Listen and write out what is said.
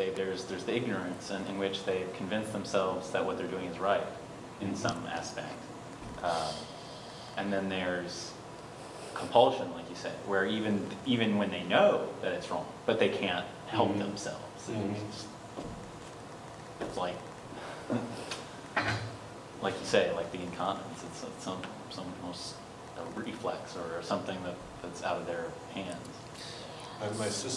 say, there's, there's the ignorance in, in which they convince themselves that what they're doing is right in some aspect. Um, And then there's compulsion, like you said, where even, even when they know that it's wrong, but they can't help Mhm. themselves. Mhm. It's mm-hmm. It's like, like you say, like the incontinence, it's it's some, some almost a reflex or something that, that's out of their hands. My- My sister